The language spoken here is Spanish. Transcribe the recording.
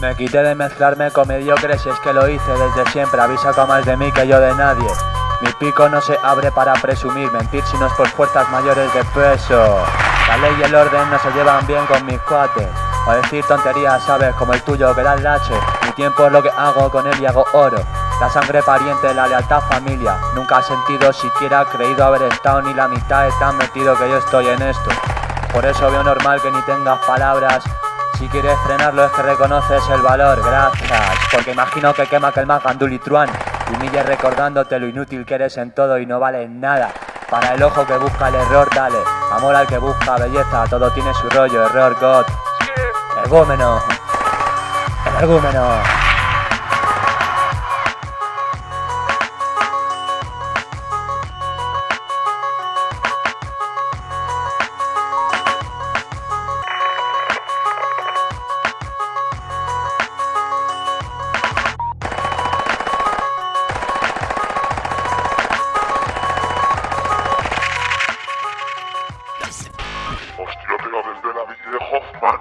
Me quité de mezclarme con mediocres y es que lo hice desde siempre. Avisa con más de mí que yo de nadie. Mi pico no se abre para presumir, mentir si no es por fuerzas mayores de peso. La ley y el orden no se llevan bien con mis cuates. O decir tonterías, sabes, como el tuyo que da el lache. Mi tiempo es lo que hago con él y hago oro. La sangre pariente, la lealtad familia. Nunca he sentido, siquiera creído haber estado ni la mitad de tan metido que yo estoy en esto. Por eso veo normal que ni tengas palabras. Si quieres frenarlo es que reconoces el valor, gracias. Porque imagino que quema que el más gandulitruán. Y humille recordándote lo inútil que eres en todo y no vale nada. Para el ojo que busca el error, dale. Amor al que busca belleza, todo tiene su rollo, error, God. Ergúmeno. Ergúmeno. Hostia, pero desde la bici de Hoffman.